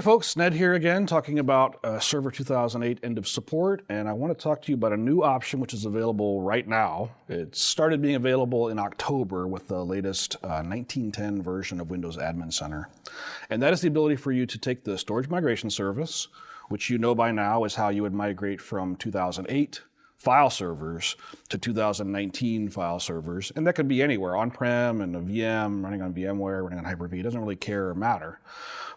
Hey folks, Ned here again talking about uh, Server 2008 end of support, and I want to talk to you about a new option which is available right now. It started being available in October with the latest uh, 1910 version of Windows Admin Center. And that is the ability for you to take the storage migration service, which you know by now is how you would migrate from 2008 file servers to 2019 file servers. And that could be anywhere, on-prem and a VM, running on VMware, running on Hyper-V, it doesn't really care or matter.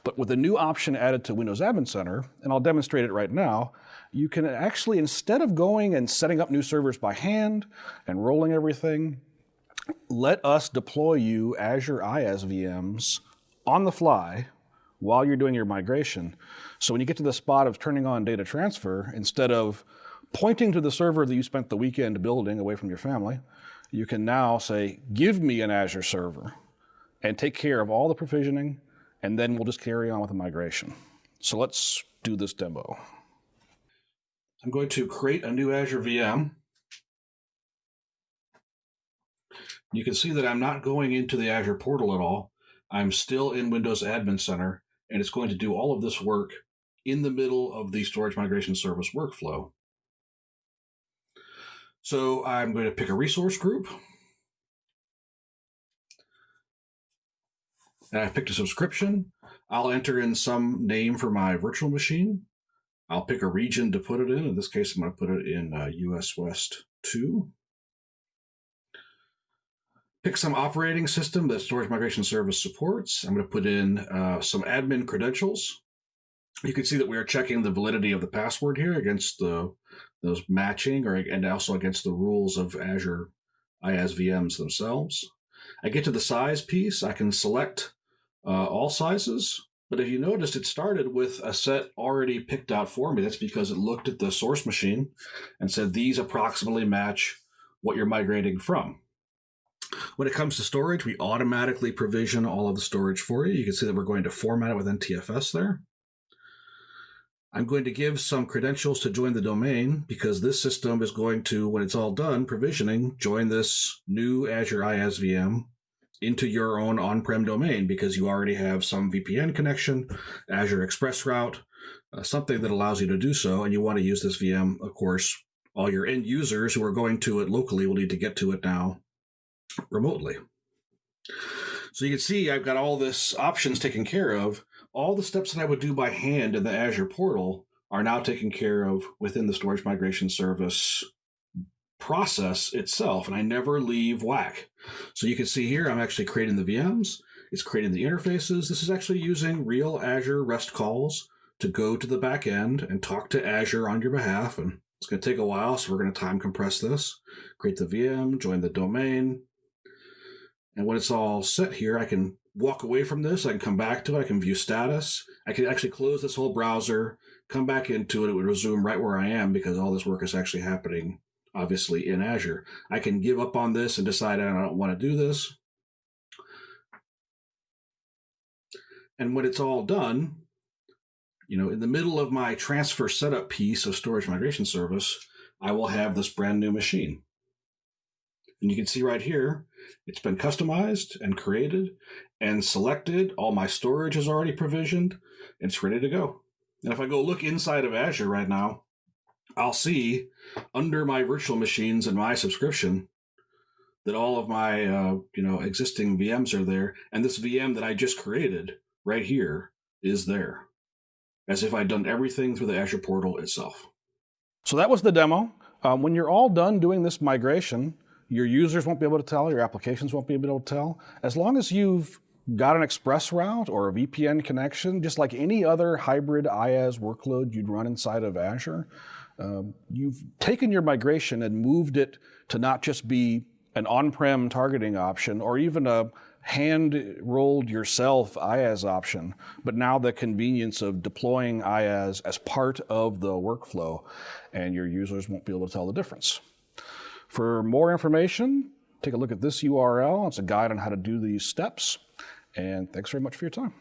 But with a new option added to Windows Admin Center, and I'll demonstrate it right now, you can actually, instead of going and setting up new servers by hand and rolling everything, let us deploy you Azure IaaS VMs on the fly while you're doing your migration. So when you get to the spot of turning on data transfer, instead of pointing to the server that you spent the weekend building away from your family, you can now say, give me an Azure server and take care of all the provisioning, and then we'll just carry on with the migration. So let's do this demo. I'm going to create a new Azure VM. You can see that I'm not going into the Azure portal at all. I'm still in Windows Admin Center, and it's going to do all of this work in the middle of the storage migration service workflow. So I'm going to pick a resource group. And I've picked a subscription. I'll enter in some name for my virtual machine. I'll pick a region to put it in. In this case, I'm going to put it in uh, US West 2. Pick some operating system that Storage Migration Service supports. I'm going to put in uh, some admin credentials. You can see that we are checking the validity of the password here against the those matching or and also against the rules of Azure IaaS VMs themselves. I get to the size piece. I can select uh, all sizes. But if you noticed, it started with a set already picked out for me. That's because it looked at the source machine and said these approximately match what you're migrating from. When it comes to storage, we automatically provision all of the storage for you. You can see that we're going to format it with NTFS there. I'm going to give some credentials to join the domain because this system is going to, when it's all done, provisioning, join this new Azure IaaS VM into your own on-prem domain because you already have some VPN connection, Azure Express Route, uh, something that allows you to do so. And you want to use this VM, of course, all your end users who are going to it locally will need to get to it now remotely. So you can see I've got all this options taken care of all the steps that I would do by hand in the Azure portal are now taken care of within the storage migration service process itself, and I never leave WAC. So you can see here, I'm actually creating the VMs. It's creating the interfaces. This is actually using real Azure REST calls to go to the back end and talk to Azure on your behalf. And it's going to take a while, so we're going to time compress this. Create the VM, join the domain. And when it's all set here, I can walk away from this. I can come back to it. I can view status. I can actually close this whole browser, come back into it. It would resume right where I am because all this work is actually happening, obviously, in Azure. I can give up on this and decide I don't want to do this. And when it's all done, you know, in the middle of my transfer setup piece of storage migration service, I will have this brand new machine. And you can see right here, it's been customized and created and selected. All my storage is already provisioned. It's ready to go. And if I go look inside of Azure right now, I'll see under my virtual machines and my subscription that all of my uh, you know existing VMs are there, and this VM that I just created right here is there, as if I'd done everything through the Azure portal itself. So that was the demo. Um, when you're all done doing this migration, your users won't be able to tell, your applications won't be able to tell. As long as you've got an express route or a VPN connection, just like any other hybrid IaaS workload you'd run inside of Azure, um, you've taken your migration and moved it to not just be an on-prem targeting option or even a hand-rolled yourself IaaS option, but now the convenience of deploying IaaS as part of the workflow, and your users won't be able to tell the difference. For more information, take a look at this URL. It's a guide on how to do these steps. And thanks very much for your time.